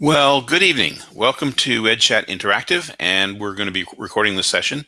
Well, good evening. Welcome to EdChat Interactive, and we're going to be recording this session.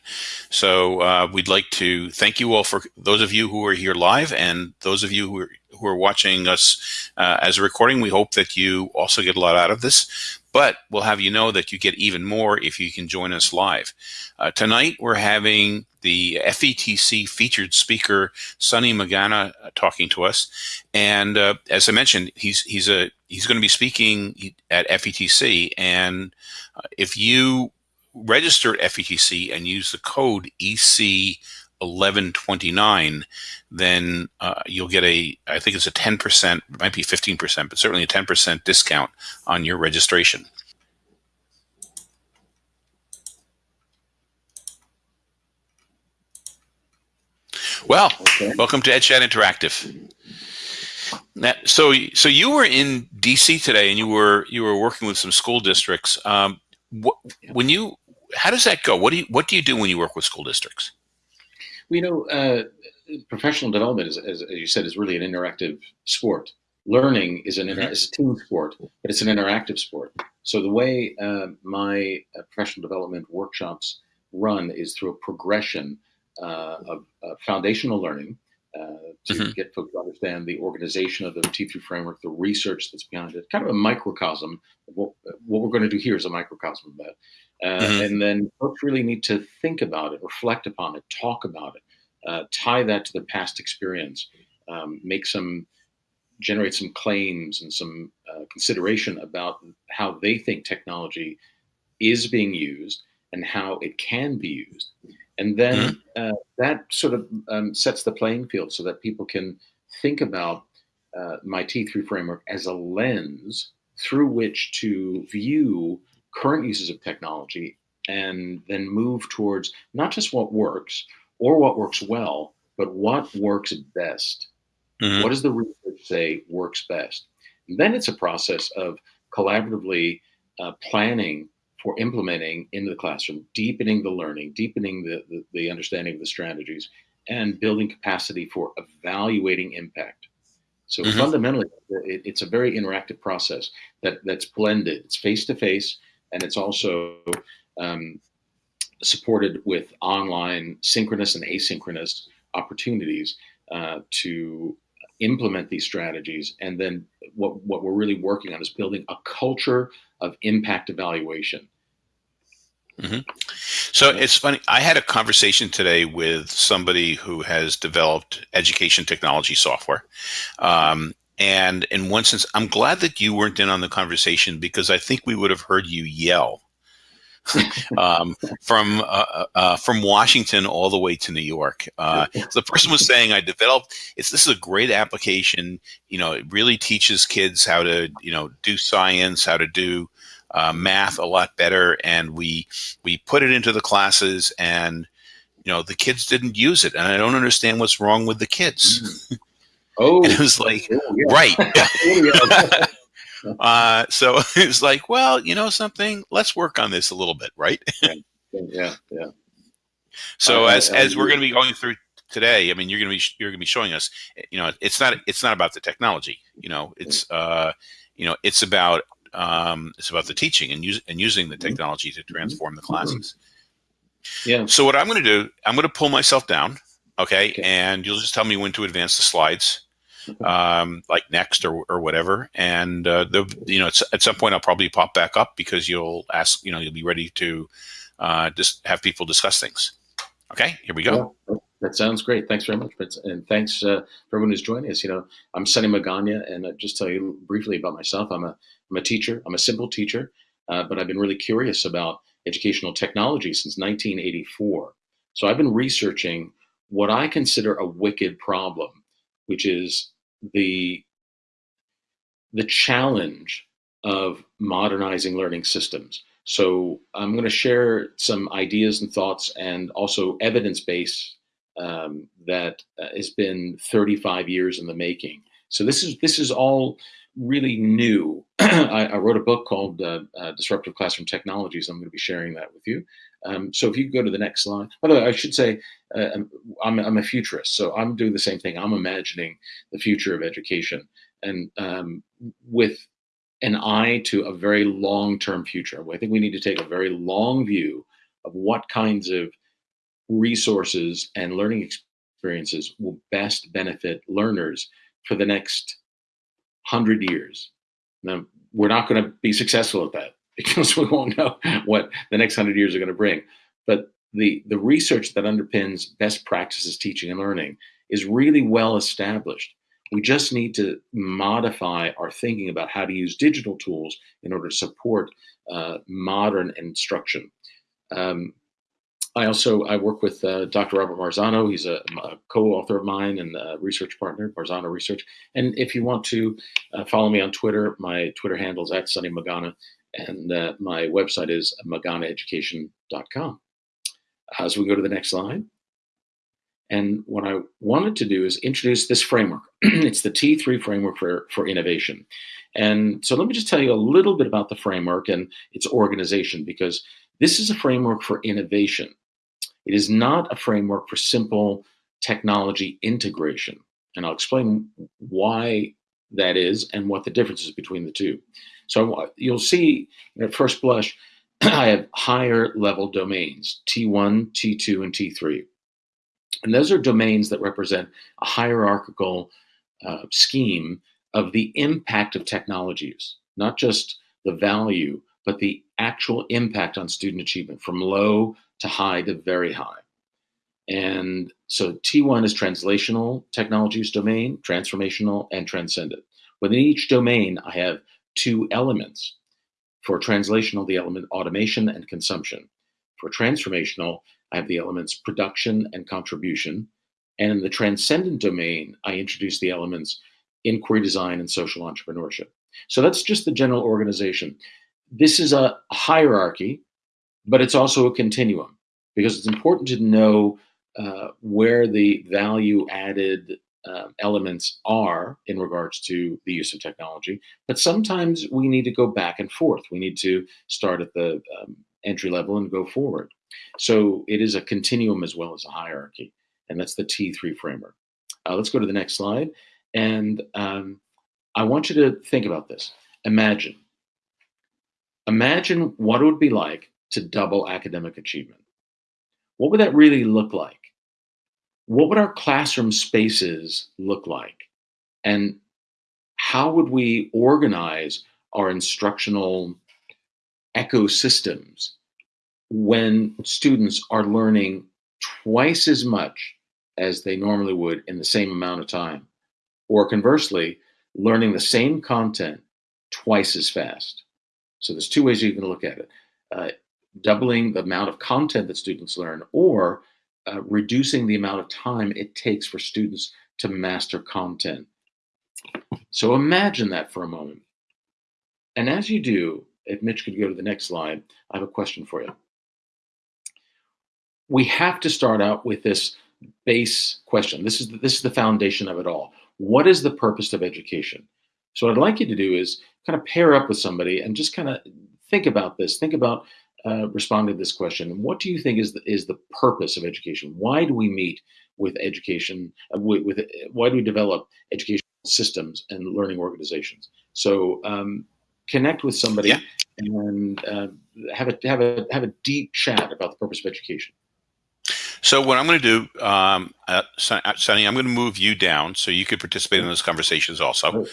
So uh, we'd like to thank you all for those of you who are here live and those of you who are, who are watching us uh, as a recording. We hope that you also get a lot out of this, but we'll have you know that you get even more if you can join us live. Uh, tonight, we're having the FETC featured speaker, Sonny Magana, uh, talking to us. And uh, as I mentioned, he's, he's a he's going to be speaking at FETC. And uh, if you register at FETC and use the code EC 1129, then uh, you'll get a, I think it's a 10%, might be 15%, but certainly a 10% discount on your registration. Well, okay. welcome to EdChat Interactive. Now, so, so you were in DC today, and you were you were working with some school districts. Um, what, when you, how does that go? What do you what do you do when you work with school districts? We well, you know, uh, professional development, is, as, as, you said, is really an interactive sport. Learning is an mm-hmm. is a team sport, but it's an interactive sport. So the way uh, my uh, professional development workshops run is through a progression uh, of foundational learning uh, to mm-hmm. get folks to understand the organization of the T3 framework, the research that's behind it, kind of a microcosm. What, what we're going to do here is a microcosm of that. Uh, mm-hmm. And then folks really need to think about it, reflect upon it, talk about it, uh, tie that to the past experience, um, make some, generate some claims and some uh, consideration about how they think technology is being used and how it can be used. And then mm-hmm. uh, that sort of um, sets the playing field so that people can think about uh, my T3 framework as a lens through which to view current uses of technology and then move towards not just what works or what works well, but what works best. Mm-hmm. What does the research say works best? And then it's a process of collaboratively uh, planning for implementing into the classroom, deepening the learning, deepening the, the, the understanding of the strategies, and building capacity for evaluating impact. So mm-hmm. fundamentally, it, it's a very interactive process that, that's blended. It's face to face, and it's also um, supported with online synchronous and asynchronous opportunities uh, to implement these strategies. And then what, what we're really working on is building a culture of impact evaluation. Mm-hmm. So it's funny. I had a conversation today with somebody who has developed education technology software. Um, and in one sense, I'm glad that you weren't in on the conversation because I think we would have heard you yell um, from uh, uh, uh, from Washington all the way to New York. Uh, so the person was saying, "I developed. It's this is a great application. You know, it really teaches kids how to you know do science, how to do uh, math a lot better, and we we put it into the classes, and you know the kids didn't use it, and I don't understand what's wrong with the kids." Mm. Oh, and it was like, oh, yeah. right. Uh, so it's like, well, you know something, let's work on this a little bit, right? yeah, yeah. So uh, as as we're going to be going through today, I mean, you're going to be you're going to be showing us, you know, it's not it's not about the technology, you know, it's uh, you know, it's about um, it's about the teaching and use and using the mm-hmm. technology to transform the classes. Yeah. So what I'm going to do, I'm going to pull myself down, okay, okay. and you'll just tell me when to advance the slides um, like next or, or whatever. And uh, the you know at some point I'll probably pop back up because you'll ask you know you'll be ready to uh, just have people discuss things. Okay, here we go. Yeah, that sounds great. Thanks very much, and thanks uh, for everyone who's joining us. You know, I'm Sonny Magana, and I'll just tell you briefly about myself. I'm a I'm a teacher. I'm a simple teacher, uh, but I've been really curious about educational technology since 1984. So I've been researching what I consider a wicked problem, which is the the challenge of modernizing learning systems. So I'm going to share some ideas and thoughts and also evidence base um, that uh, has been 35 years in the making. So this is this is all really new. I, I, wrote a book called uh, uh, Disruptive Classroom Technologies. I'm going to be sharing that with you. Um, so if you go to the next slide, by the way, I should say uh, I'm, I'm, a futurist, so I'm doing the same thing. I'm imagining the future of education, and um, with an eye to a very long term future. I think we need to take a very long view of what kinds of resources and learning experiences will best benefit learners for the next hundred years. Now, we're not going to be successful at that because we won't know what the next hundred years are going to bring. But the, the research that underpins best practices teaching and learning is really well established. We just need to modify our thinking about how to use digital tools in order to support uh, modern instruction. Um, I also I work with uh, Dr. Robert Marzano. He's a, a, co-author of mine and a research partner, Marzano Research. And if you want to uh, follow me on Twitter, my Twitter handle is at Sonny Magana, and uh, my website is maganaeducation.com. Uh, so we go to the next slide. And what I wanted to do is introduce this framework. it's the T3 framework for, for innovation. And so let me just tell you a little bit about the framework and its organization, because this is a framework for innovation. It is not a framework for simple technology integration. And I'll explain why that is and what the difference is between the two. So you'll see at first blush, I have higher level domains, T1, T2, and T3. And those are domains that represent a hierarchical uh, scheme of the impact of technologies, not just the value, but the actual impact on student achievement from low to high to very high. And so T1 is translational technologies domain, transformational, and transcendent. Within each domain, I have two elements. For translational, the element automation and consumption. For transformational, I have the elements production and contribution. And in the transcendent domain, I introduce the elements inquiry design and social entrepreneurship. So that's just the general organization. This is a hierarchy, but it's also a continuum because it's important to know uh, where the value added uh, elements are in regards to the use of technology. But sometimes we need to go back and forth. We need to start at the um, entry level and go forward. So it is a continuum as well as a hierarchy. And that's the T3 framework. Uh, let's go to the next slide. And um, I want you to think about this. Imagine. Imagine what it would be like to double academic achievement. What would that really look like? What would our classroom spaces look like? And how would we organize our instructional ecosystems when students are learning twice as much as they normally would in the same amount of time? Or conversely, learning the same content twice as fast. So there's two ways you can look at it. Uh, doubling the amount of content that students learn or uh, reducing the amount of time it takes for students to master content. So imagine that for a moment. And as you do, if Mitch could go to the next slide, I have a question for you. We have to start out with this base question. This is the, this is the foundation of it all. What is the purpose of education? So what I'd like you to do is kind of pair up with somebody and just kind of think about this. Think about uh, responding to this question. What do you think is the, is the purpose of education? Why do we meet with education? Uh, with, with, why do we develop educational systems and learning organizations? So um, connect with somebody yeah. and uh, have a have a have a deep chat about the purpose of education. So what I'm going to do, um, uh, Sonny, I'm going to move you down so you could participate in those conversations also.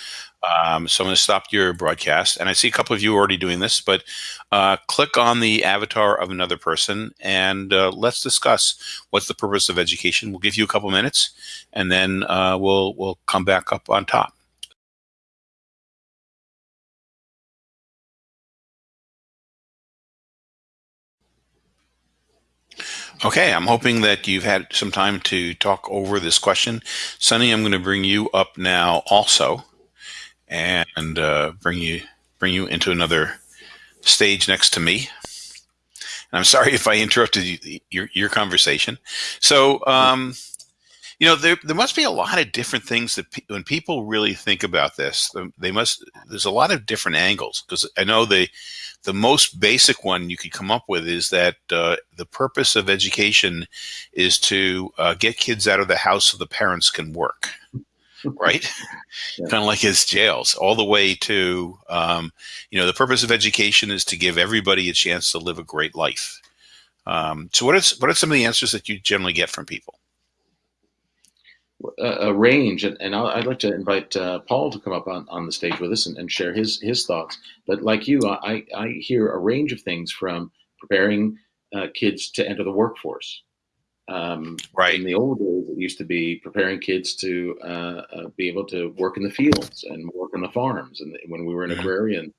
Um, so I'm going to stop your broadcast, and I see a couple of you already doing this, but uh, click on the avatar of another person and uh, let's discuss what's the purpose of education. We'll give you a couple minutes, and then uh, we'll we'll come back up on top. Okay, I'm hoping that you've had some time to talk over this question. Sonny, I'm going to bring you up now also and uh, bring you bring you into another stage next to me. And I'm sorry if I interrupted you, your, your conversation. So, um, you know, there, there must be a lot of different things that pe when people really think about this, they must, there's a lot of different angles because I know they, the most basic one you could come up with is that uh, the purpose of education is to uh, get kids out of the house so the parents can work. right? yeah. Kind of like his jails, all the way to, um, you know, the purpose of education is to give everybody a chance to live a great life. Um, so, what is what are some of the answers that you generally get from people? A, a range, and, and i would like to invite uh, Paul to come up on, on the stage with us and, and share his his thoughts. But like you, I, I hear a range of things from preparing uh, kids to enter the workforce um, right. In the old days, it used to be preparing kids to uh, uh, be able to work in the fields and work on the farms, and when we were an agrarian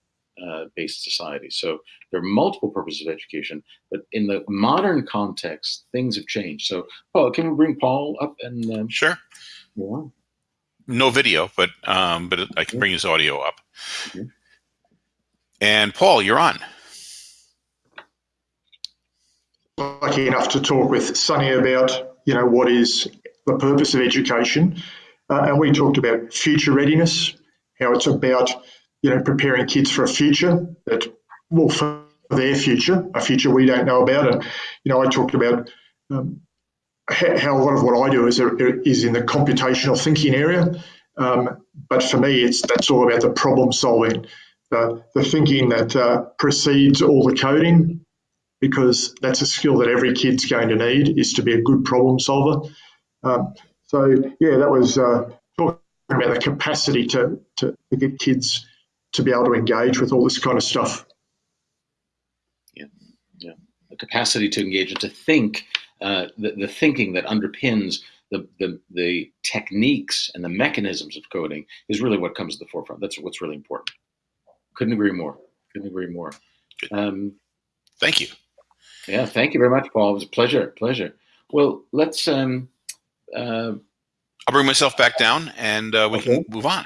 uh, based society. So there are multiple purposes of education, but in the modern context, things have changed. So, Paul, can we bring Paul up and um, sure? Yeah. No video, but um, but I can bring his audio up. Mm-hmm. And Paul, you're on lucky enough to talk with Sonny about, you know, what is the purpose of education. Uh, and we talked about future readiness, how it's about, you know, preparing kids for a future that, will for their future, a future we don't know about. And, you know, I talked about um, how a lot of what I do is, is in the computational thinking area. Um, but for me, it's that's all about the problem solving, the, the thinking that uh, precedes all the coding, because that's a skill that every kid's going to need is to be a good problem solver. Um, so yeah, that was uh, talking about the capacity to, to, to get kids to be able to engage with all this kind of stuff. Yeah, yeah, the capacity to engage and to think, uh, the, the thinking that underpins the, the, the techniques and the mechanisms of coding is really what comes to the forefront. That's what's really important. Couldn't agree more. Couldn't agree more. Um, Thank you. Yeah, thank you very much, Paul. It was a pleasure, pleasure. Well, let's. Um, uh, I'll bring myself back down, and uh, we okay. can move on.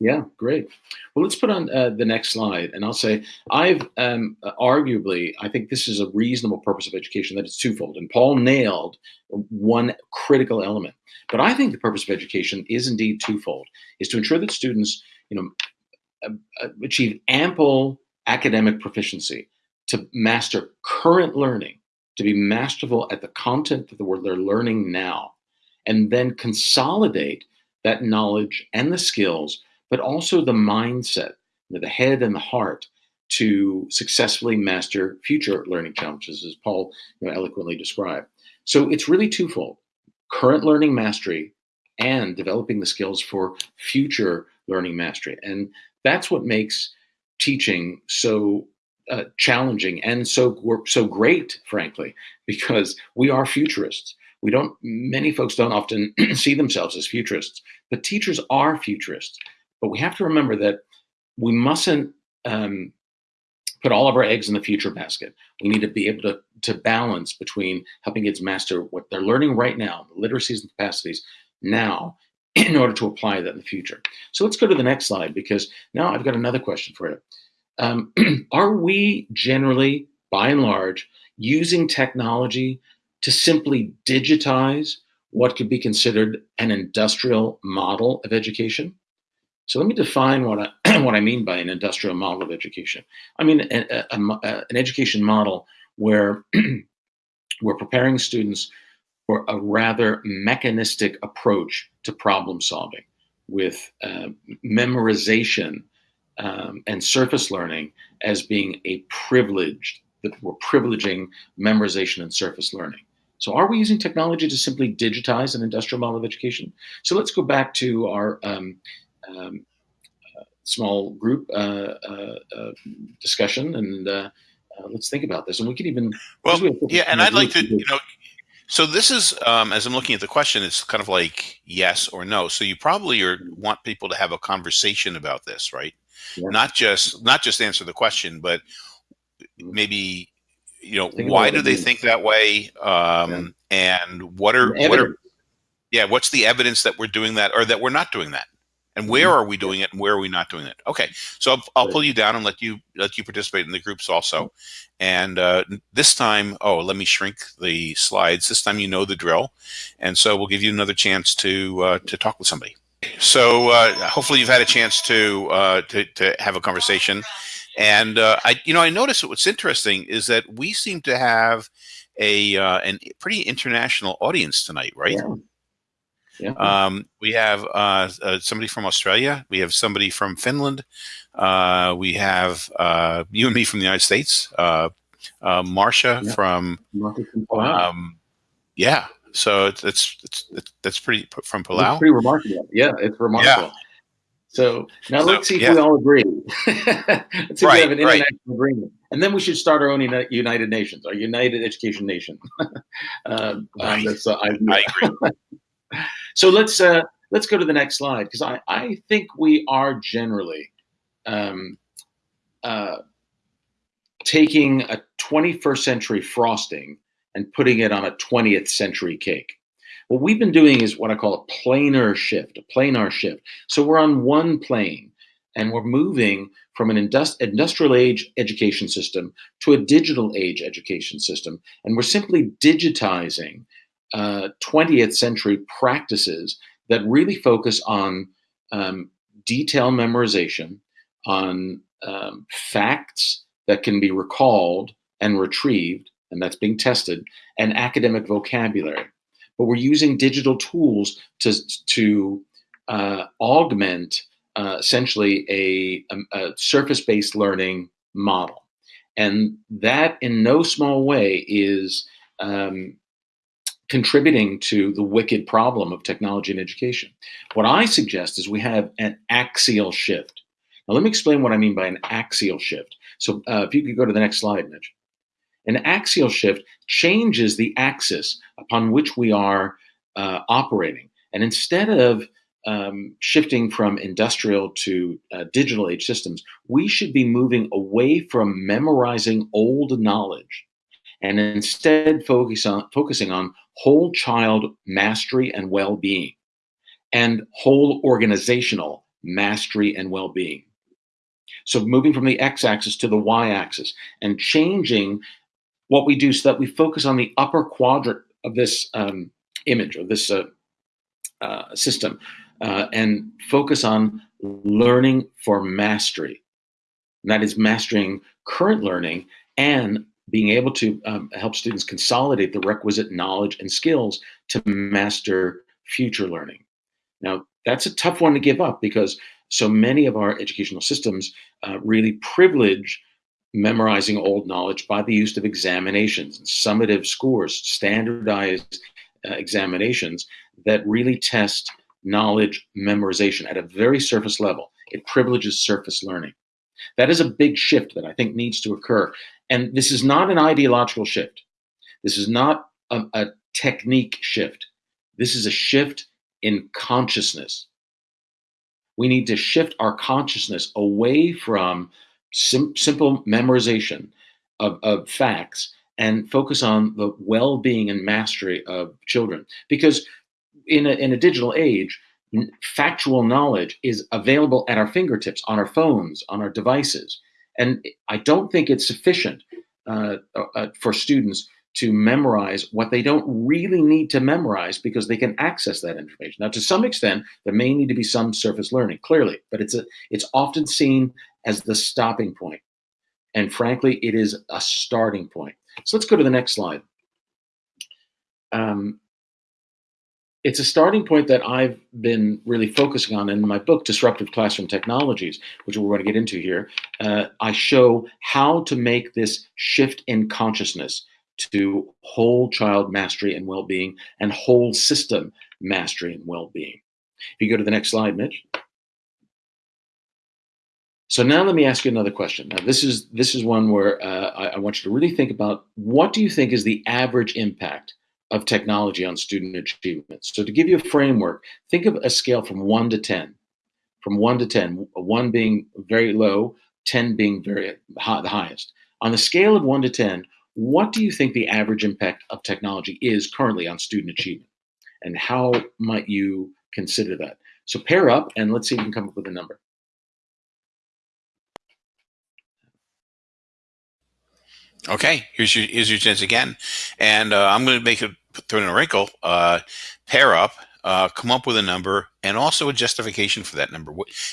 Yeah, great. Well, let's put on uh, the next slide, and I'll say I've um, arguably I think this is a reasonable purpose of education that it's twofold, and Paul nailed one critical element. But I think the purpose of education is indeed twofold: is to ensure that students, you know, achieve ample academic proficiency to master current learning, to be masterful at the content that they're learning now, and then consolidate that knowledge and the skills, but also the mindset, the head and the heart to successfully master future learning challenges, as Paul you know, eloquently described. So it's really twofold current learning mastery and developing the skills for future learning mastery. And that's what makes teaching so uh, challenging and so so great, frankly, because we are futurists. We don't. Many folks don't often see themselves as futurists, but teachers are futurists. But we have to remember that we mustn't um, put all of our eggs in the future basket. We need to be able to to balance between helping kids master what they're learning right now, the literacies and capacities now, in order to apply that in the future. So let's go to the next slide because now I've got another question for you. Um, are we generally, by and large, using technology to simply digitize what could be considered an industrial model of education? So let me define what I, what I mean by an industrial model of education. I mean a, a, a, an education model where we're preparing students for a rather mechanistic approach to problem solving with uh, memorization um, and surface learning as being a privileged, that we're privileging memorization and surface learning. So are we using technology to simply digitize an industrial model of education? So let's go back to our um, um, uh, small group uh, uh, uh discussion and uh, uh, let's think about this. And we could even well, we yeah. And I'd like to, you know, so this is um, as I'm looking at the question, it's kind of like yes or no. So you probably are, want people to have a conversation about this, right? yeah. not just not just answer the question, but maybe you know think why do they means. think that way, um, yeah. and what are what are yeah what's the evidence that we're doing that or that we're not doing that, and where mm-hmm. are we doing it and where are we not doing it? Okay, so I'll, I'll pull you down and let you let you participate in the groups also, and uh, this time oh let me shrink the slides. This time you know the drill, and so we'll give you another chance to uh, to talk with somebody. So uh, hopefully you've had a chance to, uh, to, to have a conversation, and uh, I you know I noticed what's interesting is that we seem to have a uh, an pretty international audience tonight, right? Yeah. Yeah. Um, we have uh, uh, somebody from Australia. We have somebody from Finland. Uh, we have uh, you and me from the United States. Uh, uh, Marcia yeah. from. Um, yeah. So it's, it's, it's that's pretty from Palau. It's pretty remarkable. Yeah, it's remarkable. Yeah. So now so, let's see yeah. if we all agree. let's see right, if we have an international right. agreement, and then we should start our own United Nations, our United Education Nation. uh, right. this, uh, I agree. so let's uh, let's go to the next slide because I I think we are generally um, uh, taking a 21st century frosting and putting it on a 20th century cake. What we've been doing is what I call a planar shift, a planar shift. So we're on one plane and we're moving from an industri industrial age education system to a digital age education system. And we're simply digitizing uh, 20th century practices that really focus on um, detail memorization, on um, facts that can be recalled and retrieved, and that's being tested, and academic vocabulary but we're using digital tools to, to uh, augment uh, essentially a, a, a surface-based learning model. And that in no small way is um, contributing to the wicked problem of technology and education. What I suggest is we have an axial shift. Now let me explain what I mean by an axial shift. So uh, if you could go to the next slide, Mitch. An axial shift changes the axis upon which we are uh, operating. And instead of um, shifting from industrial to uh, digital age systems, we should be moving away from memorizing old knowledge and instead focus on, focusing on whole child mastery and well-being and whole organizational mastery and well-being. So moving from the x-axis to the y-axis and changing what we do so that we focus on the upper quadrant of this um, image or this uh, uh, system uh, and focus on learning for mastery. And that is mastering current learning and being able to um, help students consolidate the requisite knowledge and skills to master future learning. Now, that's a tough one to give up because so many of our educational systems uh, really privilege memorizing old knowledge by the use of examinations, summative scores, standardized uh, examinations that really test knowledge memorization at a very surface level. It privileges surface learning. That is a big shift that I think needs to occur. And this is not an ideological shift. This is not a, a technique shift. This is a shift in consciousness. We need to shift our consciousness away from sim simple memorization of, of facts and focus on the well-being and mastery of children. Because in a, in a digital age, factual knowledge is available at our fingertips, on our phones, on our devices. And I don't think it's sufficient uh, uh, for students to memorize what they don't really need to memorize because they can access that information. Now, to some extent, there may need to be some surface learning, clearly, but it's a it's often seen as the stopping point. And frankly, it is a starting point. So let's go to the next slide. Um, it's a starting point that I've been really focusing on in my book, Disruptive Classroom Technologies, which we're going to get into here. Uh, I show how to make this shift in consciousness to whole child mastery and well-being and whole system mastery and well-being. If you go to the next slide, Mitch. So now let me ask you another question. Now this is this is one where uh, I, I, want you to really think about what do you think is the average impact of technology on student achievement? So to give you a framework, think of a scale from one to 10. From one to 10, one being very low, 10 being very high, the highest. On the scale of one to 10, what do you think the average impact of technology is currently on student achievement? And how might you consider that? So pair up and let's see if you can come up with a number. Okay, here's your here's your chance again, and uh, I'm going to make it throw in a wrinkle. Uh, pair up, uh, come up with a number, and also a justification for that number,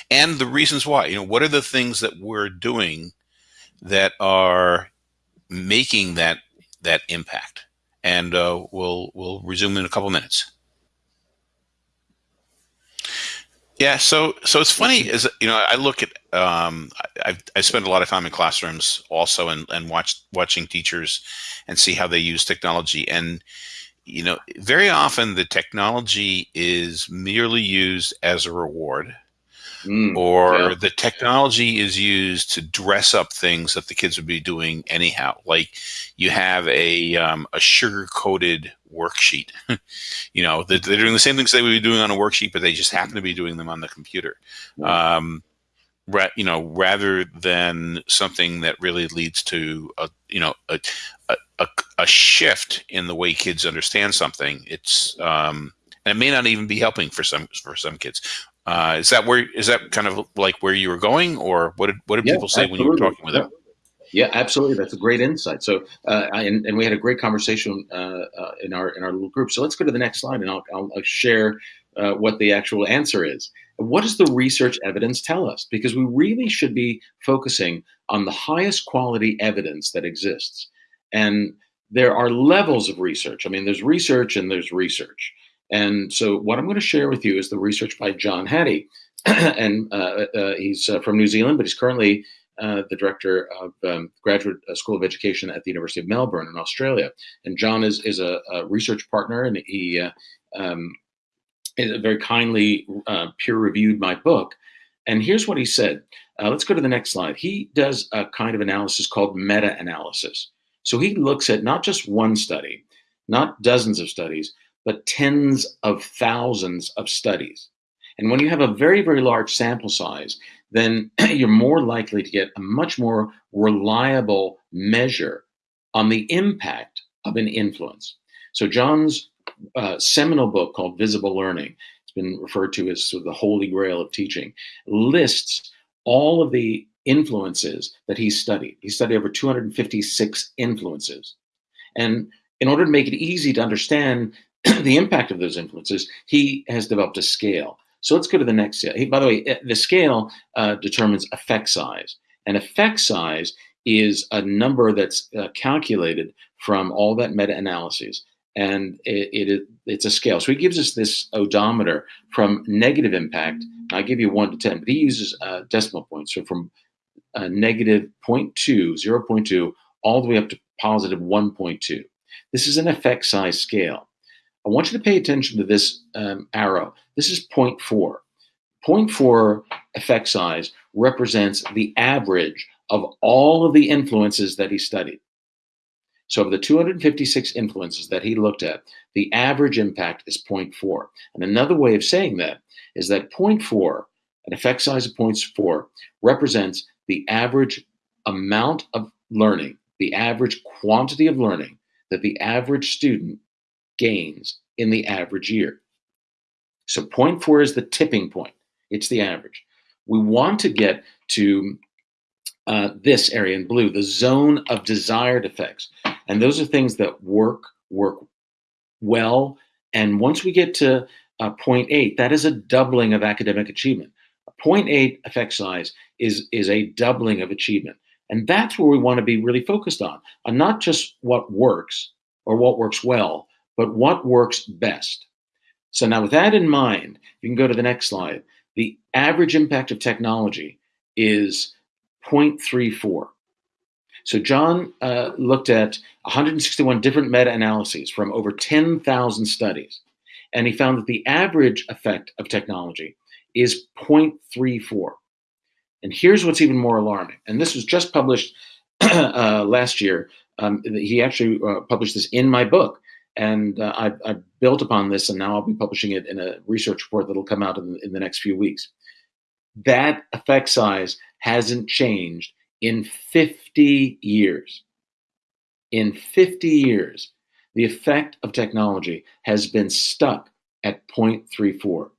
and the reasons why. You know, what are the things that we're doing that are making that that impact? And uh, we'll we'll resume in a couple minutes. Yeah, so so it's funny is you know I look at um, I I spend a lot of time in classrooms also and and watch watching teachers and see how they use technology. And you know very often the technology is merely used as a reward Mm, or yeah. the technology is used to dress up things that the kids would be doing anyhow. Like you have a um, a sugar coated worksheet. you know, they're, they're, doing the same things they would be doing on a worksheet, but they just happen to be doing them on the computer. Um, ra- you know, rather than something that really leads to a you know a a, a shift in the way kids understand something. It's um, and it may not even be helping for some for some kids. Uh, is that where is that kind of like where you were going, or what did what did Yeah, people say when you were talking with them? Yeah, absolutely. That's a great insight. So, uh, I- and, and we had a great conversation uh, uh, in our in our little group. So let's go to the next slide, and I'll, I'll, I'll share uh, what the actual answer is. What does the research evidence tell us? Because we really should be focusing on the highest quality evidence that exists, and there are levels of research. I mean, there's research and there's research. And so, what I'm going to share with you is the research by John Hattie, and uh, uh, he's uh, from New Zealand, but he's currently uh, the director of um, Graduate uh, School of Education at the University of Melbourne in Australia. And John is, is a, a research partner, and he uh, um, is very kindly uh, peer reviewed my book. And here's what he said. Uh, let's go to the next slide. He does a kind of analysis called meta analysis. So he looks at not just one study, not dozens of studies, but tens of thousands of studies. And when you have a very, very large sample size, then you're more likely to get a much more reliable measure on the impact of an influence. So, John's uh, seminal book called Visible Learning, it's been referred to as sort of the holy grail of teaching, lists all of the influences that he studied. He studied over 256 influences. And in order to make it easy to understand the impact of those influences, he has developed a scale. So let's go to the next scale. By the way, eh, the scale uh, determines effect size. And effect size is a number that's uh, calculated from all that meta-analyses. And it, it, it's a scale. So he gives us this odometer from negative impact. I give you 1 to 10, but he uses uh, decimal points. So from uh, negative 0.2, 0.2, all the way up to positive 1.2. This is an effect size scale. I want you to pay attention to this um, arrow. This is 0.4. 0.4 effect size represents the average of all of the influences that he studied. So, of the 256 influences that he looked at, the average impact is 0.4. And another way of saying that is that 0.4, an effect size of 0.4, represents the average amount of learning, the average quantity of learning that the average student gains in the average year. So 0.4 is the tipping point. It's the average. We want to get to uh, this area in blue, the zone of desired effects. And those are things that work, work well. And once we get to uh, 0.8, that is a doubling of academic achievement. A 0.8 effect size is, is a doubling of achievement. And that's where we want to be really focused on, on not just what works or what works well, but what works best. So now with that in mind, you can go to the next slide. The average impact of technology is 0.34. So John uh, looked at 161 different meta-analyses from over 10,000 studies, and he found that the average effect of technology is 0.34. And here's what's even more alarming. And this was just published uh, last year. Um, he actually uh, published this in my book. And uh, I, I, built upon this, and now I'll be publishing it in a research report that'll come out in, in the next few weeks. That effect size hasn't changed in 50 years. In 50 years, the effect of technology has been stuck at 0.34.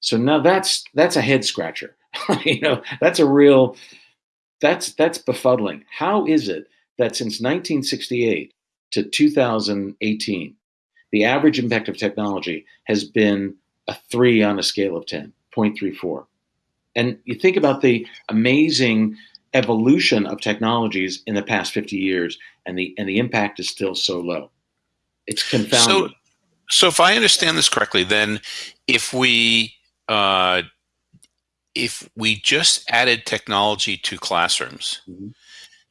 So now that's that's a head scratcher. you know, that's a real that's that's befuddling. How is it that since 1968 to 2018, the average impact of technology has been a three on a scale of 10, 0.34. And you think about the amazing evolution of technologies in the past 50 years, and the and the impact is still so low. It's confounding. So, so if I understand this correctly, then if we uh, if we just added technology to classrooms, mm-hmm.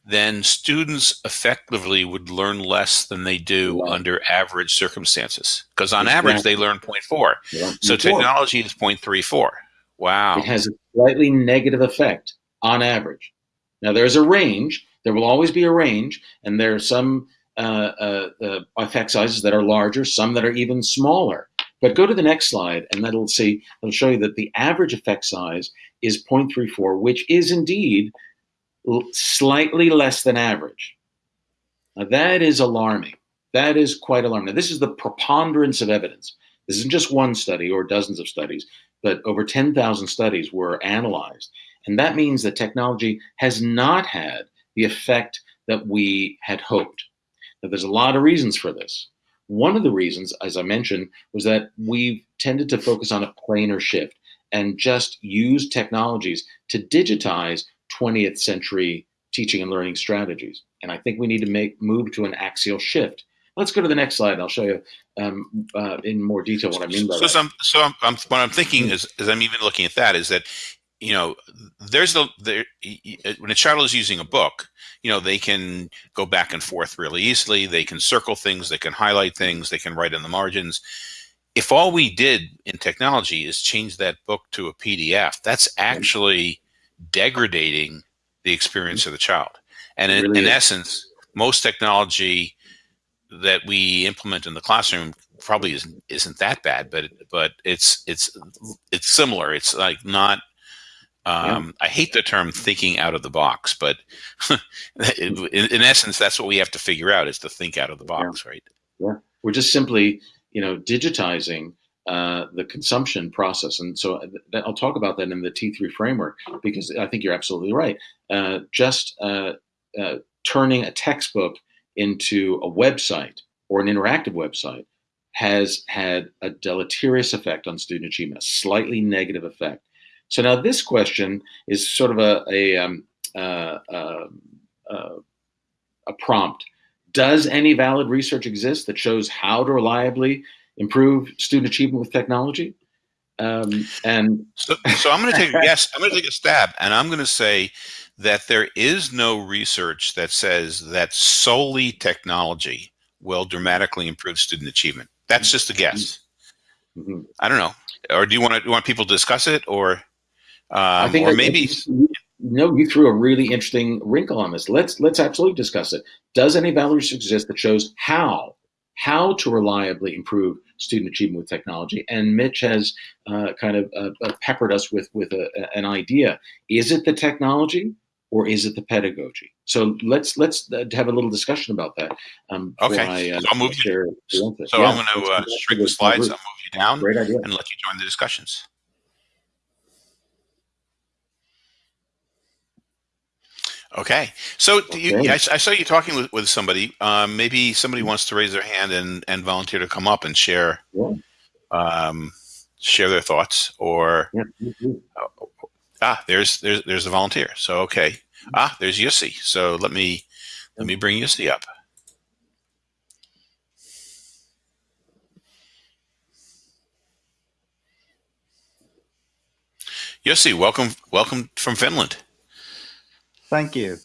Then students effectively would learn less than they do under average circumstances. Because on exactly. average, they learn 0.4. Yeah. So technology is 0.34. Wow. It has a slightly negative effect on average. Now, there's a range. There will always be a range, and there are some uh, uh, uh, effect sizes that are larger, some that are even smaller. But go to the next slide, and that'll see. It'll show you that the average effect size is 0.34, which is indeed slightly less than average. Now that is alarming. That is quite alarming. Now, this is the preponderance of evidence. This isn't just one study or dozens of studies, but over 10,000 studies were analyzed. And that means that technology has not had the effect that we had hoped. Now, there's a lot of reasons for this. One of the reasons, as I mentioned, was that we've tended to focus on a planar shift and just use technologies to digitize 20th century teaching and learning strategies. And I think we need to make move to an axial shift. Let's go to the next slide. And I'll show you um, uh, in more detail what I mean by so, that. So, I'm, so I'm, I'm, what I'm thinking is, as I'm even looking at that, is that you know, there's the there when a child is using a book, you know, they can go back and forth really easily. They can circle things, they can highlight things, they can write in the margins. If all we did in technology is change that book to a PDF, that's actually degrading the experience of the child. And in, really in essence, most technology that we implement in the classroom probably isn't isn't that bad, but but it's it's it's similar. It's like not um, yeah. I hate the term thinking out of the box, but in, in, essence, that's what we have to figure out is to think out of the box, yeah. right? Yeah, we're just simply, you know, digitizing uh, the consumption process, and so uh, I'll talk about that in the T3 framework because I think you're absolutely right. Uh, just uh, uh, turning a textbook into a website or an interactive website has had a deleterious effect on student achievement, a slightly negative effect. So now this question is sort of a a, um, uh, a prompt. Does any valid research exist that shows how to reliably improve student achievement with technology? Um, and so, so I'm going to take a guess. I'm going to take a stab, and I'm going to say that there is no research that says that solely technology will dramatically improve student achievement. That's just a guess. Mm-hmm. I don't know. Or do you want to want people to discuss it, or um, I think, or maybe. no, you threw a really interesting wrinkle on this. Let's let's absolutely discuss it. Does any value exist that shows how how to reliably improve student achievement with technology? And Mitch has uh, kind of uh, uh peppered us with with a, an idea. Is it the technology? Or is it the pedagogy? So let's let's uh, have a little discussion about that. Um, okay, I, uh, I'll move you. So yeah, I'm going to uh, shrink the slides. I'll move you down Great idea. and let you join the discussions. Okay. So okay. You, I, I, saw you talking with, with somebody. Um, maybe somebody wants to raise their hand and, and volunteer to come up and share yeah. um, share their thoughts. Or yeah. uh, ah, there's there's there's a volunteer. So okay. Ah, there's Jussi. So let me let me bring Jussi up. Yossi, welcome welcome from Finland. Thank you.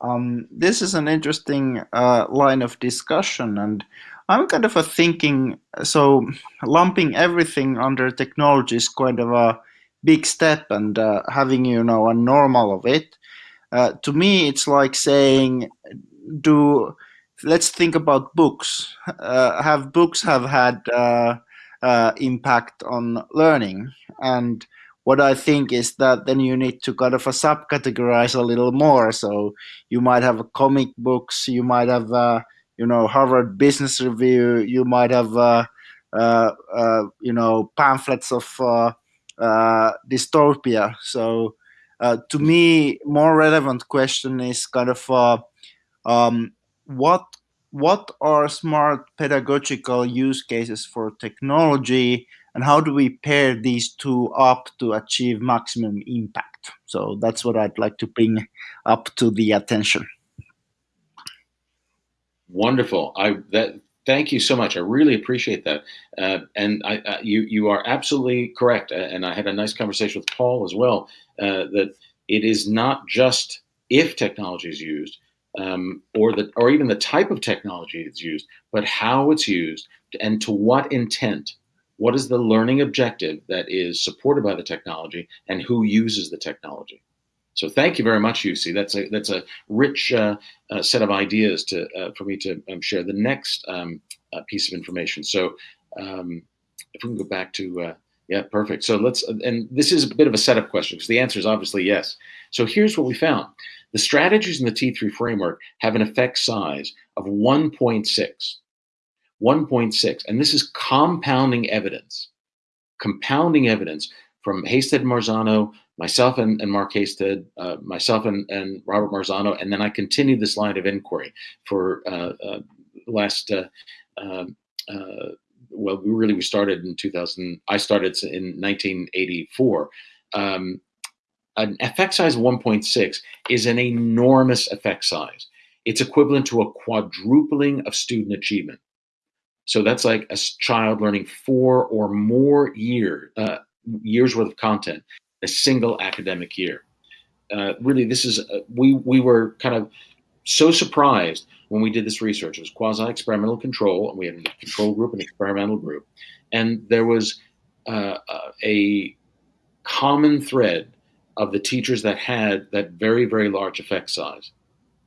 Um, this is an interesting uh, line of discussion, and I'm kind of a thinking so lumping everything under technology is kind of a big step, and uh, having you know a normal of it. Uh, to me, it's like saying, do let's think about books. Uh, have books have had uh, uh, impact on learning and what I think is that then you need to kind of a subcategorize a little more. So you might have comic books, you might have uh, you know Harvard Business Review, you might have uh, uh, uh you know pamphlets of uh, dystopia. So to me, more relevant question is kind of um, what what are smart pedagogical use cases for technology and how do we pair these two up to achieve maximum impact so that's what i'd like to bring up to the attention wonderful i that Thank you so much. I really appreciate that. Uh, and I, you you are absolutely correct. And I had a nice conversation with Paul as well. Uh, that it is not just if technology is used, um, or the or even the type of technology that's used, but how it's used and to what intent. What is the learning objective that is supported by the technology, and who uses the technology? So thank you very much, Jussi. That's a that's a rich uh, uh, set of ideas to uh, for me to um, share. The next um, uh, piece of information. So um, if we can go back to uh, yeah, perfect. So let's and this is a bit of a setup question because the answer is obviously yes. So here's what we found: the strategies in the T3 framework have an effect size of 1.6. 1.6, and this is compounding evidence. Compounding evidence from Hasted Marzano myself and, and Mark Hasted, uh, myself and, and Robert Marzano, and then I continued this line of inquiry for uh, uh, last. Uh, um, uh, well, we really we started in 2000. I started in 1984. Um, an effect size of 1.6 is an enormous effect size. It's equivalent to a quadrupling of student achievement. So that's like a child learning four or more year, uh, years worth of content a single academic year. Uh, really, this is uh, we we were kind of so surprised when we did this research. It was quasi-experimental control, and we had a control group and experimental group, and there was uh, uh, a common thread of the teachers that had that very very large effect size,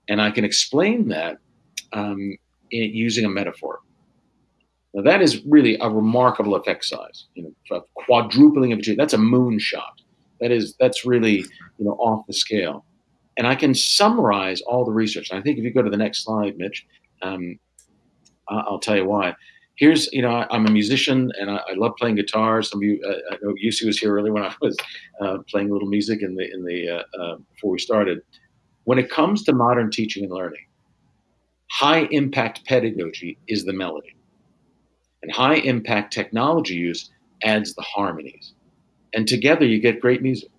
and I can explain that um, in, using a metaphor. Now that is really a remarkable effect size. You know, quadrupling of That's a moonshot. That is that's really you know off the scale. And I can summarize all the research. And I think if you go to the next slide, Mitch, um, I'll tell you why. Here's, you know, I, am a musician and I, I, love playing guitar. Some of you, uh, I know Jussi was here earlier when I was uh, playing a little music in the in the uh, uh, before we started. When it comes to modern teaching and learning, high impact pedagogy is the melody, and high impact technology use adds the harmonies and together you get great music.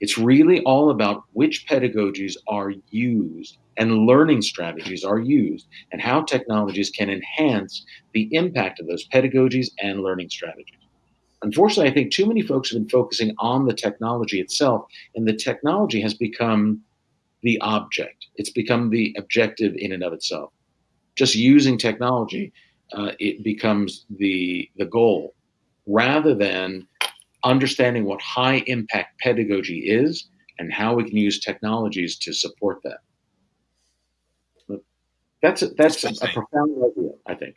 It's really all about which pedagogies are used and learning strategies are used and how technologies can enhance the impact of those pedagogies and learning strategies. Unfortunately, I think too many folks have been focusing on the technology itself, and the technology has become the object. It's become the objective in and of itself. Just using technology, uh, it becomes the the goal, rather than understanding what high impact pedagogy is and how we can use technologies to support that. That's a, that's a, a profound idea, I think.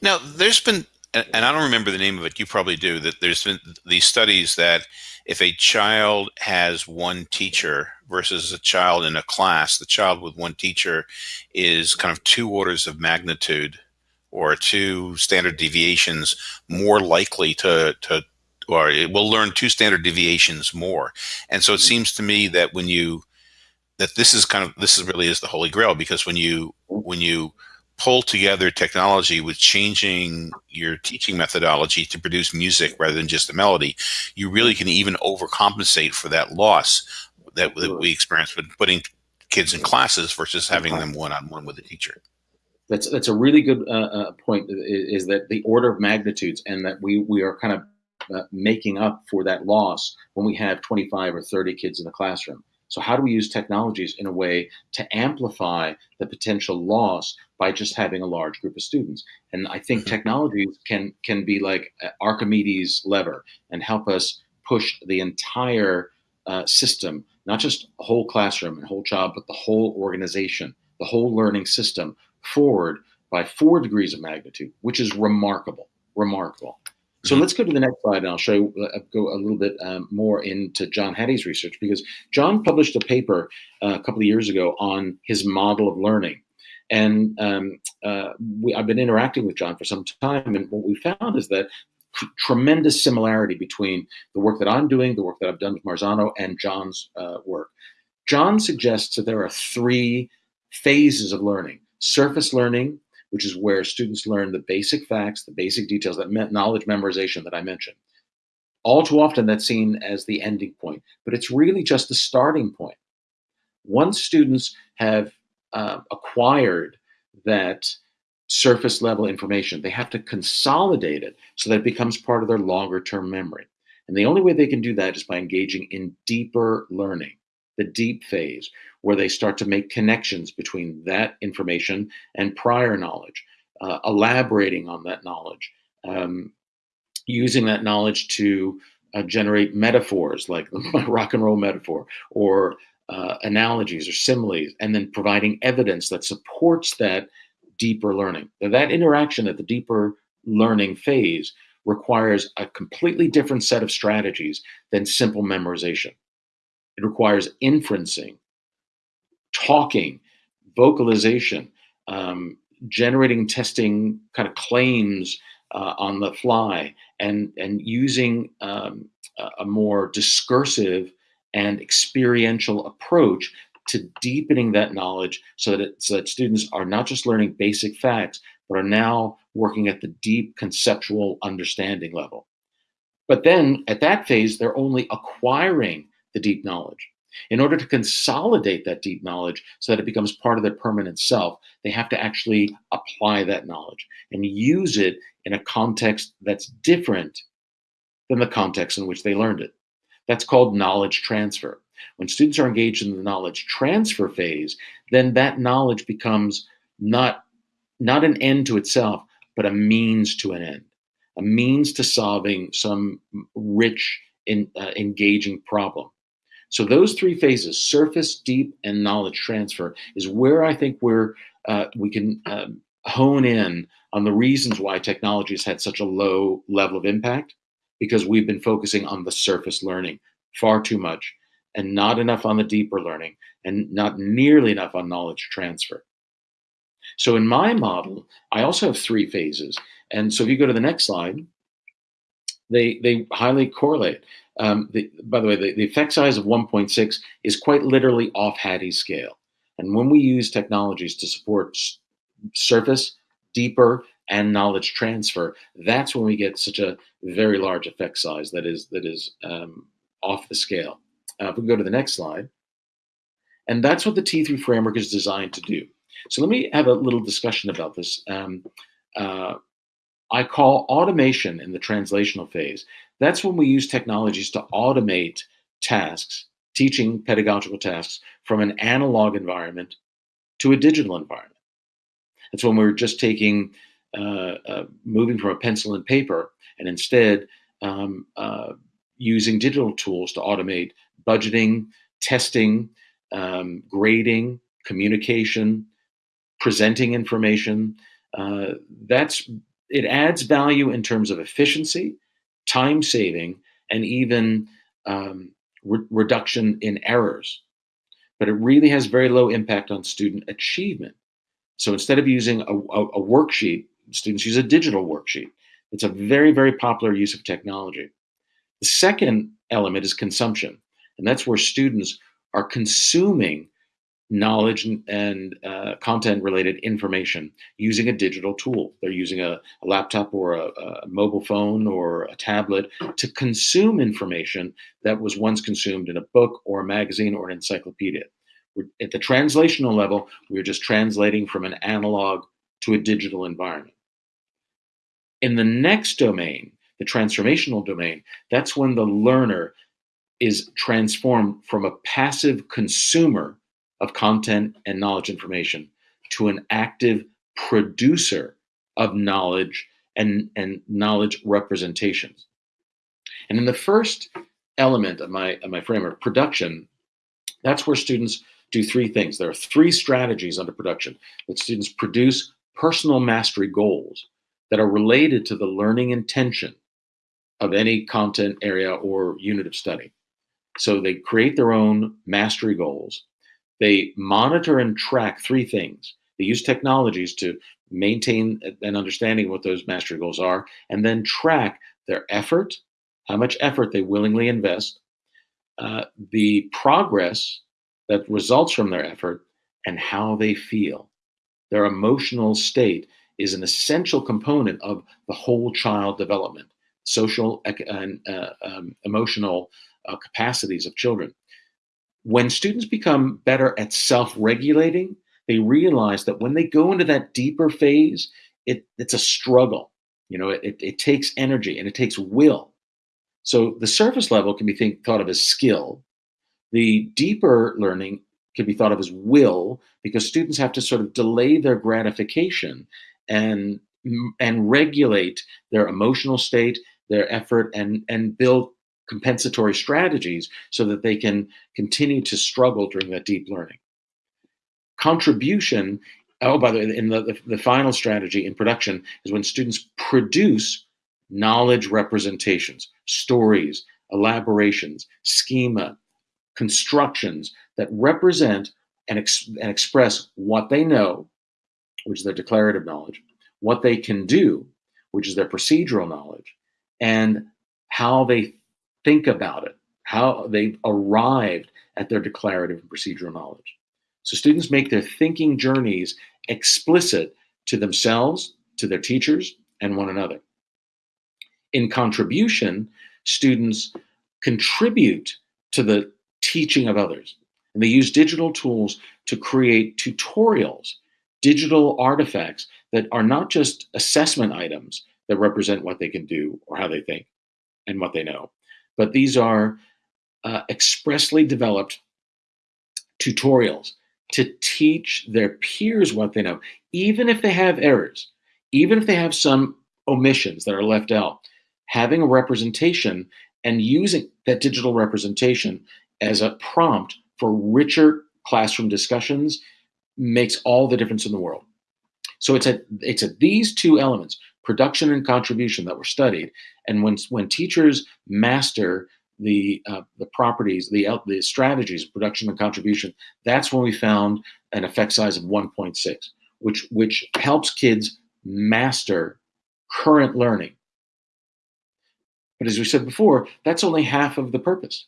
Now, there's been, and I don't remember the name of it. You probably do. That there's been these studies that if a child has one teacher versus a child in a class, the child with one teacher is kind of two orders of magnitude or two standard deviations more likely to, to or it will learn two standard deviations more. And so it hmm. seems to me that when you that this is kind of this is really is the holy grail because when you when you pull together technology with changing your teaching methodology to produce music rather than just a melody, you really can even overcompensate for that loss that, that we experience with putting kids in classes versus having them one on one with a teacher. That's that's a really good uh, uh, point. Is, is, that the order of magnitudes, and that we we are kind of uh, making up for that loss when we have 25 or 30 kids in the classroom. So how do we use technologies in a way to amplify the potential loss by just having a large group of students? And I think mm-hmm. technologies can can be like Archimedes' lever and help us push the entire uh, system, not just a whole classroom and whole job, but the whole organization, the whole learning system forward by four degrees of magnitude, which is remarkable, remarkable. So mm-hmm. let's go to the next slide, and I'll show you, uh, go a little bit um, more into John Hattie's research because John published a paper uh, a couple of years ago on his model of learning, and um, uh, we, I've been interacting with John for some time, and what we found is that tremendous similarity between the work that I'm doing, the work that I've done with Marzano, and John's uh, work. John suggests that there are three phases of learning surface learning, which is where students learn the basic facts, the basic details, that knowledge memorization that I mentioned. All too often, that's seen as the ending point, but it's really just the starting point. Once students have uh, acquired that surface level information. They have to consolidate it so that it becomes part of their longer term memory. And the only way they can do that is by engaging in deeper learning, the deep phase, where they start to make connections between that information and prior knowledge, uh, elaborating on that knowledge, um, using that knowledge to uh, generate metaphors like my rock and roll metaphor or uh, analogies or similes, and then providing evidence that supports that deeper learning. Now, that interaction at the deeper learning phase requires a completely different set of strategies than simple memorization. It requires inferencing, talking, vocalization, um, generating, testing kind of claims uh, on the fly, and and using um, a more discursive and experiential approach to deepening that knowledge so that, it, so that students are not just learning basic facts, but are now working at the deep conceptual understanding level. But then at that phase, they're only acquiring the deep knowledge. In order to consolidate that deep knowledge so that it becomes part of their permanent self, they have to actually apply that knowledge and use it in a context that's different than the context in which they learned it. That's called knowledge transfer. When students are engaged in the knowledge transfer phase, then that knowledge becomes not, not an end to itself, but a means to an end, a means to solving some rich, in, uh, engaging problem. So those three phases, surface, deep, and knowledge transfer, is where I think we're, uh, we can um, hone in on the reasons why technology has had such a low level of impact, because we've been focusing on the surface learning far too much and not enough on the deeper learning and not nearly enough on knowledge transfer. So in my model, I also have three phases. And so if you go to the next slide, they, they highly correlate. Um, the, by the way, the, the effect size of 1.6 is quite literally off Hattie's scale. And when we use technologies to support surface, deeper, and knowledge transfer, that's when we get such a very large effect size that is that is um, off the scale. Uh, if we go to the next slide, and that's what the T3 framework is designed to do. So let me have a little discussion about this. Um, uh, I call automation in the translational phase. That's when we use technologies to automate tasks, teaching pedagogical tasks from an analog environment to a digital environment. That's when we're just taking, moving from a pencil and paper and instead um, uh, using digital tools to automate budgeting, testing, um, grading, communication, presenting information. Uh, that's it adds value in terms of efficiency, time saving, and even um, re reduction in errors. But it really has very low impact on student achievement. So instead of using a, a, a worksheet, students use a digital worksheet. It's a very, very popular use of technology. The second element is consumption, and that's where students are consuming knowledge and uh, content related information using a digital tool. They're using a, a laptop or a, a, mobile phone or a tablet to consume information that was once consumed in a book or a magazine or an encyclopedia. We're, at the translational level, we're just translating from an analog to a digital environment. In the next domain, the transformational domain, that's when the learner is transformed from a passive consumer of content and knowledge information to an active producer of knowledge and, and knowledge representations. And in the first element of my, of my framework, production, that's where students do three things. There are three strategies under production that students produce personal mastery goals that are related to the learning intention of any content area or unit of study. So they create their own mastery goals. They monitor and track three things. They use technologies to maintain an understanding of what those mastery goals are, and then track their effort, how much effort they willingly invest, uh, the progress that results from their effort, and how they feel. Their emotional state is an essential component of the whole child development social and uh, um, emotional uh, capacities of children. When students become better at self-regulating, they realize that when they go into that deeper phase, it, it's a struggle. You know, it, it takes energy and it takes will. So the surface level can be think, thought of as skill. The deeper learning can be thought of as will because students have to sort of delay their gratification and and regulate their emotional state, their effort, and and build compensatory strategies so that they can continue to struggle during that deep learning. Contribution, oh, by the way, in the, the, the final strategy in production is when students produce knowledge representations, stories, elaborations, schema, constructions that represent and, ex and express what they know, which is their declarative knowledge, what they can do, which is their procedural knowledge, and how they think about it, how they've arrived at their declarative and procedural knowledge. So students make their thinking journeys explicit to themselves, to their teachers, and one another. In contribution, students contribute to the teaching of others. And they use digital tools to create tutorials, digital artifacts that are not just assessment items that represent what they can do or how they think and what they know, but these are uh, expressly developed tutorials to teach their peers what they know, even if they have errors, even if they have some omissions that are left out, having a representation and using that digital representation as a prompt for richer classroom discussions makes all the difference in the world. So it's at it's at these two elements, production and contribution, that were studied. And when when teachers master the uh, the properties, the the strategies, production and contribution, that's when we found an effect size of 1.6, which which helps kids master current learning. But as we said before, that's only half of the purpose.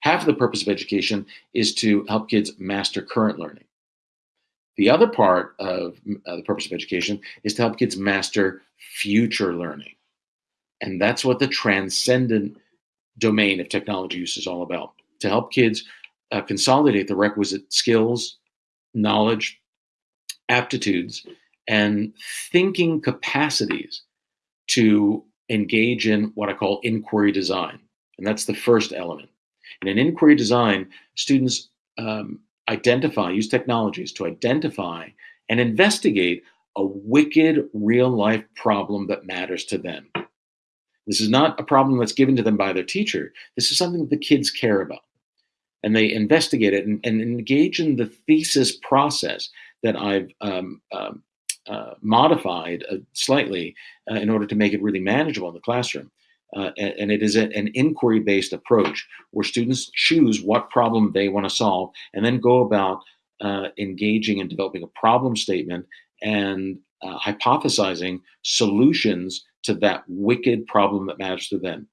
Half of the purpose of education is to help kids master current learning. The other part of uh, the purpose of education is to help kids master future learning. And that's what the transcendent domain of technology use is all about to help kids uh, consolidate the requisite skills, knowledge, aptitudes, and thinking capacities to engage in what I call inquiry design. And that's the first element. In an inquiry design, students um, identify, use technologies to identify and investigate a wicked real life problem that matters to them. This is not a problem that's given to them by their teacher. This is something that the kids care about. And they investigate it and, and engage in the thesis process that I've um, um, uh, modified uh, slightly uh, in order to make it really manageable in the classroom. Uh, and, it is a, an inquiry-based approach where students choose what problem they want to solve and then go about uh, engaging and developing a problem statement and uh, hypothesizing solutions to that wicked problem that matters to them.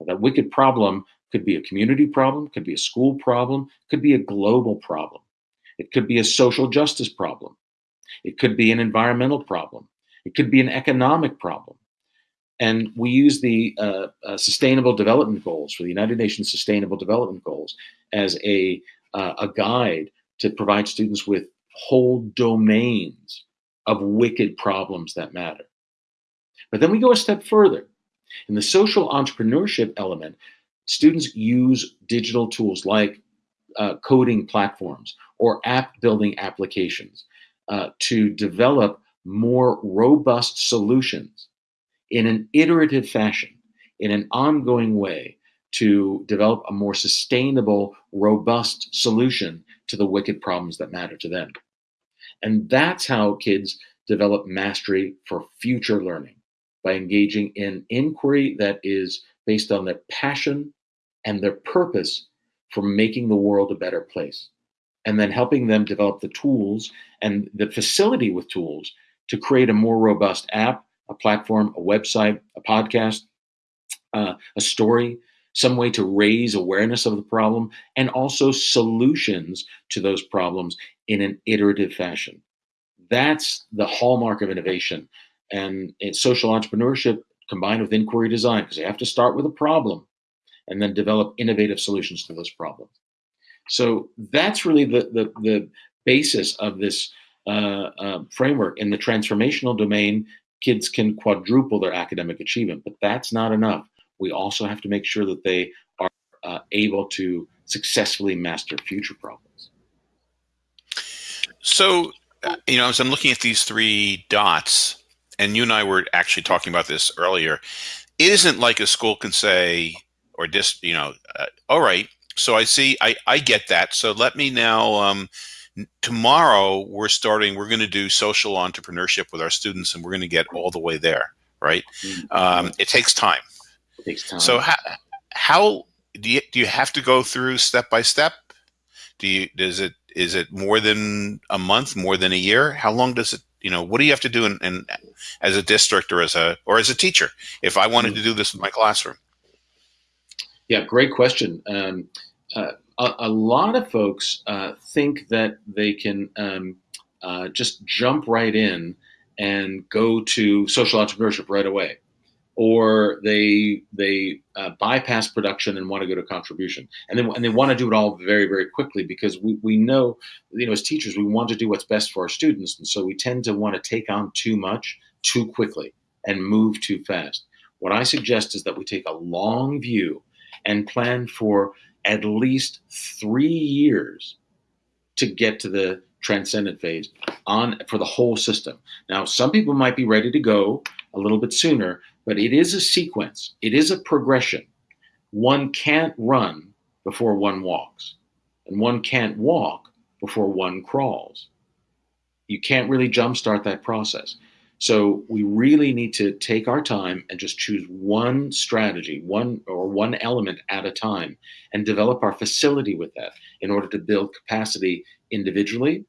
Now, that wicked problem could be a community problem, could be a school problem, could be a global problem. It could be a social justice problem. It could be an environmental problem. It could be an economic problem. And we use the uh, uh, Sustainable Development Goals for the United Nations Sustainable Development Goals as a, uh, a guide to provide students with whole domains of wicked problems that matter. But then we go a step further. In the social entrepreneurship element, students use digital tools like uh, coding platforms or app building applications uh, to develop more robust solutions in an iterative fashion, in an ongoing way to develop a more sustainable, robust solution to the wicked problems that matter to them. And that's how kids develop mastery for future learning by engaging in inquiry that is based on their passion and their purpose for making the world a better place. And then helping them develop the tools and the facility with tools to create a more robust app a platform, a website, a podcast, uh, a story, some way to raise awareness of the problem, and also solutions to those problems in an iterative fashion. That's the hallmark of innovation. And it's social entrepreneurship combined with inquiry design, because you have to start with a problem and then develop innovative solutions to those problems. So that's really the, the, the basis of this uh, uh, framework in the transformational domain, kids can quadruple their academic achievement, but that's not enough. We also have to make sure that they are uh, able to successfully master future problems. So, uh, you know, as I'm looking at these three dots, and you and I were actually talking about this earlier, it isn't like a school can say, or just, you know, uh, all right, so I see, I, I get that. So let me now, um, tomorrow we're starting, we're going to do social entrepreneurship with our students and we're going to get all the way there, right? Mm-hmm. Um, it takes time. It takes time. So how, how do you, do you have to go through step by step? Do you, does it, is it more than a month, more than a year? How long does it, you know, what do you have to do in, in as a district or as a, or as a teacher, if I wanted mm-hmm. to do this in my classroom? Yeah, great question. Um, uh, a, a, lot of folks uh, think that they can um, uh, just jump right in and go to social entrepreneurship right away, or they they uh, bypass production and want to go to contribution, and then and they want to do it all very very quickly because we, we know you know as teachers we want to do what's best for our students, and so we tend to want to take on too much too quickly and move too fast. What I suggest is that we take a long view and plan for at least three years to get to the transcendent phase on for the whole system. Now, some people might be ready to go a little bit sooner, but it is a sequence. It is a progression. One can't run before one walks, and one can't walk before one crawls. You can't really jumpstart that process. So we really need to take our time and just choose one strategy, one or one element at a time, and develop our facility with that in order to build capacity individually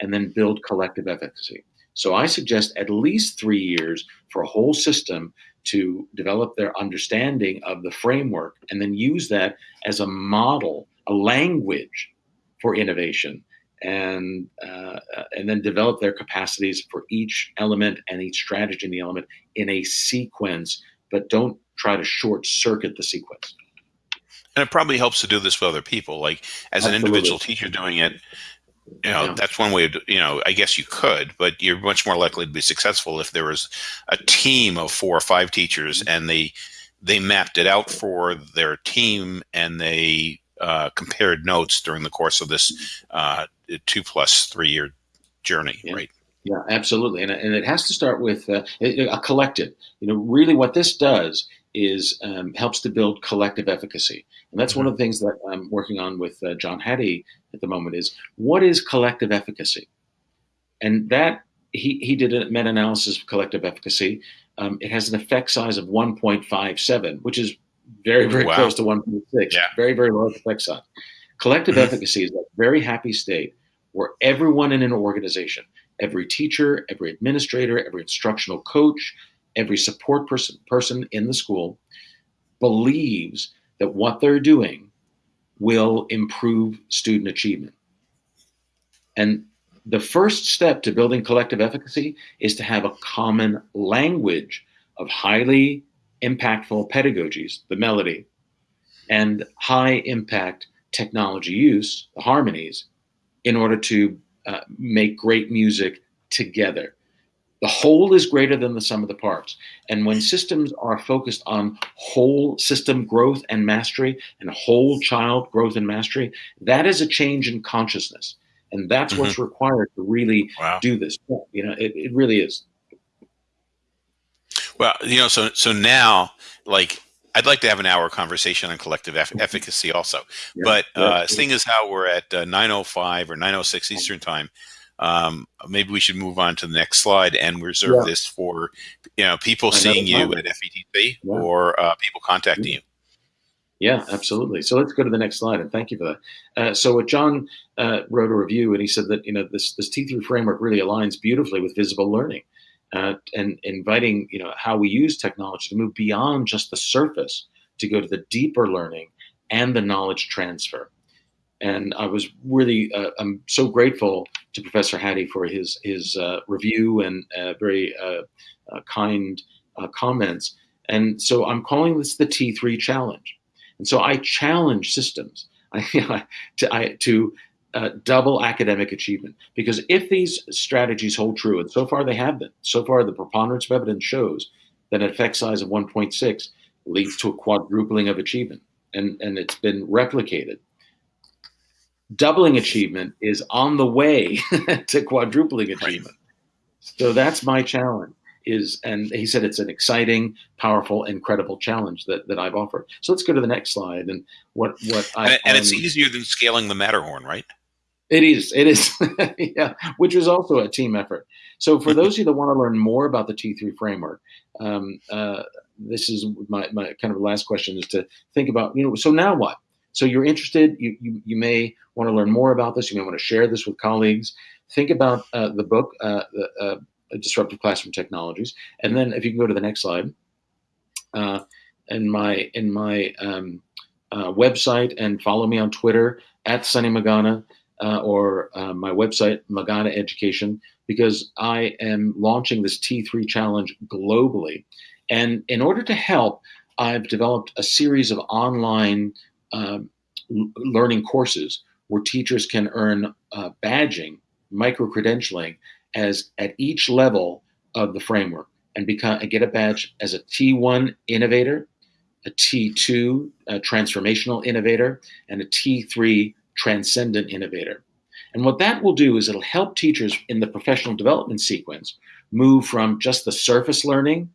and then build collective efficacy. So I suggest at least three years for a whole system to develop their understanding of the framework and then use that as a model, a language for innovation and uh, and then develop their capacities for each element and each strategy in the element in a sequence, but don't try to short circuit the sequence. And it probably helps to do this with other people. Like as Absolutely. an individual teacher doing it, you know, yeah. that's one way of, you know, I guess you could, but you're much more likely to be successful if there was a team of four or five teachers and they, they mapped it out for their team and they uh, compared notes during the course of this uh, two plus three year journey, yeah. right? Yeah, absolutely, and, and it has to start with uh, a collective. You know, really, what this does is um, helps to build collective efficacy, and that's mm-hmm. one of the things that I'm working on with uh, John Hattie at the moment. Is what is collective efficacy, and that he he did a meta analysis of collective efficacy. Um, it has an effect size of 1.57, which is very very wow. close to 1.6. Yeah. Very very low effect size. Collective mm-hmm. efficacy is a very happy state where everyone in an organization, every teacher, every administrator, every instructional coach, every support person, person in the school believes that what they're doing will improve student achievement. And the first step to building collective efficacy is to have a common language of highly impactful pedagogies, the melody, and high impact technology use, the harmonies, in order to uh, make great music together. The whole is greater than the sum of the parts. And when systems are focused on whole system growth and mastery and whole child growth and mastery, that is a change in consciousness. And that's mm-hmm. what's required to really wow. do this. You know, it, it really is. Well, you know, so so now, like I'd like to have an hour conversation on collective eff- efficacy also. Yeah, but uh, seeing as how we're at uh, 9.05 or 9.06 Eastern time, um, maybe we should move on to the next slide and reserve yeah. this for you know people seeing you at FETC yeah. or uh, people contacting you. Yeah, absolutely. So let's go to the next slide, and thank you for that. Uh, so, what John uh, wrote a review, and he said that you know this this T3 framework really aligns beautifully with visible learning uh, and inviting you know how we use technology to move beyond just the surface to go to the deeper learning and the knowledge transfer. And I was really uh, I'm so grateful to Professor Hattie for his his uh, review and uh, very uh, uh, kind comments. And so I'm calling this the T3 challenge. And so I challenge systems I, to, I, to uh, double academic achievement. Because if these strategies hold true, and so far they have been, so far the preponderance of evidence shows that an effect size of 1.6 leads to a quadrupling of achievement, and, and it's been replicated. Doubling achievement is on the way to quadrupling achievement. So that's my challenge is, and he said it's an exciting, powerful, incredible challenge that, that I've offered. So let's go to the next slide. And what what I and, and it's easier than scaling the Matterhorn, right? It is. It is. yeah, which is also a team effort. So for those of you that want to learn more about the T3 framework, um, uh, this is my, my kind of last question is to think about, you know, so now what? So you're interested, you, you, you may want to learn more about this. You may want to share this with colleagues. Think about uh, the book, uh, uh, disruptive classroom technologies. And then if you can go to the next slide, uh, in my in my um, uh, website and follow me on Twitter at Sonny Magana uh, or uh, my website Magana Education because I am launching this T3 challenge globally. And in order to help, I've developed a series of online um, learning courses where teachers can earn uh, badging, micro credentialing as at each level of the framework and become and get a badge as a T1 innovator, a T2 a transformational innovator, and a T3 transcendent innovator. And what that will do is it'll help teachers in the professional development sequence move from just the surface learning,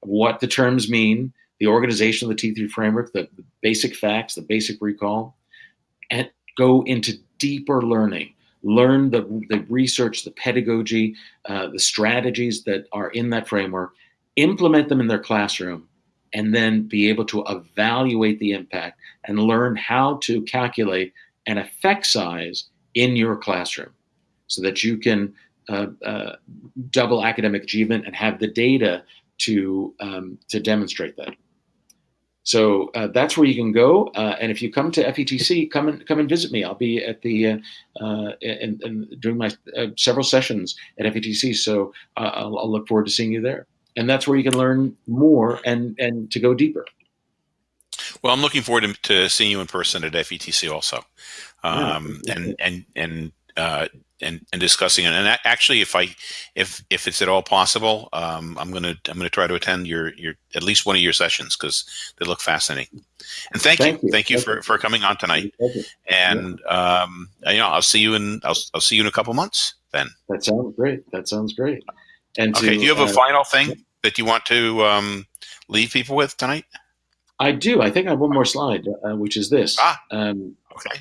what the terms mean, the organization of the T3 framework, the, basic facts, the basic recall, and go into deeper learning learn the, the research, the pedagogy, uh, the strategies that are in that framework, implement them in their classroom, and then be able to evaluate the impact and learn how to calculate an effect size in your classroom so that you can uh, uh, double academic achievement and have the data to, um, to demonstrate that. So uh, that's where you can go. Uh, and if you come to FETC, come and come and visit me. I'll be at the uh, uh and, and doing my uh, several sessions at FETC. So uh, I'll, I'll, look forward to seeing you there. And that's where you can learn more and and to go deeper. Well, I'm looking forward to, to seeing you in person at FETC also, um, yeah. and and and and, and discussing it. And actually, if I if if it's at all possible, um, I'm gonna I'm gonna try to attend your your at least one of your sessions because they look fascinating. And thank, thank you, you, thank you for, for coming on tonight. And yeah. um, you know, I'll see you in I'll I'll see you in a couple months. Then that sounds great. That sounds great. And okay, to, do you have a uh, final thing that you want to um, leave people with tonight? I do. I think I have one more slide, uh, which is this. Ah, um, okay.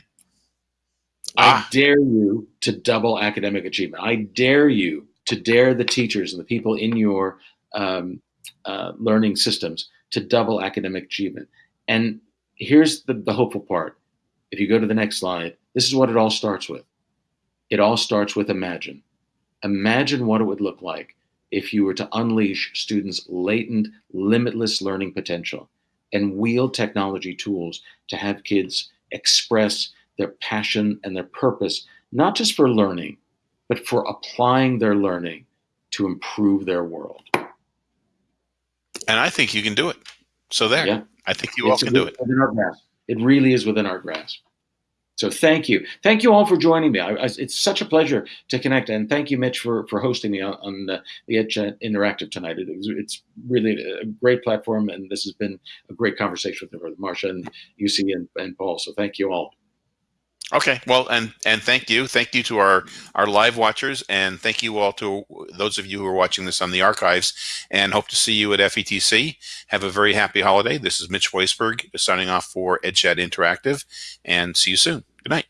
I ah. dare you to double academic achievement. I dare you to dare the teachers and the people in your um, uh, learning systems to double academic achievement. And here's the, the hopeful part. If you go to the next slide, this is what it all starts with. It all starts with imagine. Imagine what it would look like if you were to unleash students' latent, limitless learning potential and wield technology tools to have kids express their passion and their purpose, not just for learning, but for applying their learning to improve their world. And I think you can do it. So there, yeah. I think you it's all can do it. Within our grasp. It really is within our grasp. So thank you. Thank you all for joining me. I, I, it's such a pleasure to connect. And thank you, Mitch, for, for hosting me on, on the, the EdChat Interactive tonight. It, it's really a great platform, and this has been a great conversation with Marcia and Jussi and, and Paul. So thank you all. Okay, well, and and thank you, thank you to our our live watchers, and thank you all to those of you who are watching this on the archives. And hope to see you at FETC. Have a very happy holiday. This is Mitch Weisberg signing off for EdChat Interactive, and see you soon. Good night.